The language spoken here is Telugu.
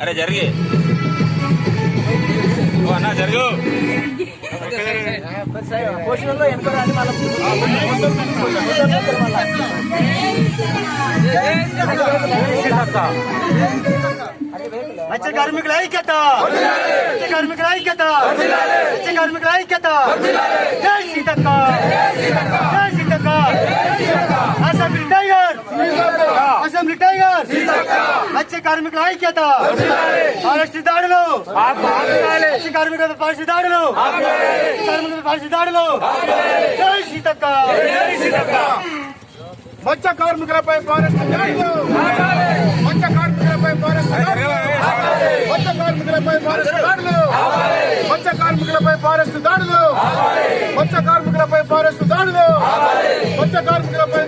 అరే జరిగి. అన్న జరుగు. పోషణలో ఎంత రాని మత్స్య కార్మికుల ఐక్యత. మత్స్య కార్మికుల ఐక్యత. మత్స్య కార్మికుల ఐక్యత. జై సీతక్క. సింగిల్ టైగర్ మత్స్య కార్మికుల ఐక్యత! పాలసీ దాడులు! మత్స్య కార్మికుల పాలసీ దాడులు! కార్మికుల పాలసీ దాడులు! జై సీతక్క! మత్స్య కార్మికులపై పాలసీ దాడులు మత్స్య కార్మికులపై పాలసీ దాడులు మత్స్య కార్మికులపై పాలసీ దాడులు మత్స్య కార్మికులపై ఫారెస్ట్ దాడులు మత్స్య కార్మికులపై పాలసీ దాడులు మత్స్య కార్మికులపై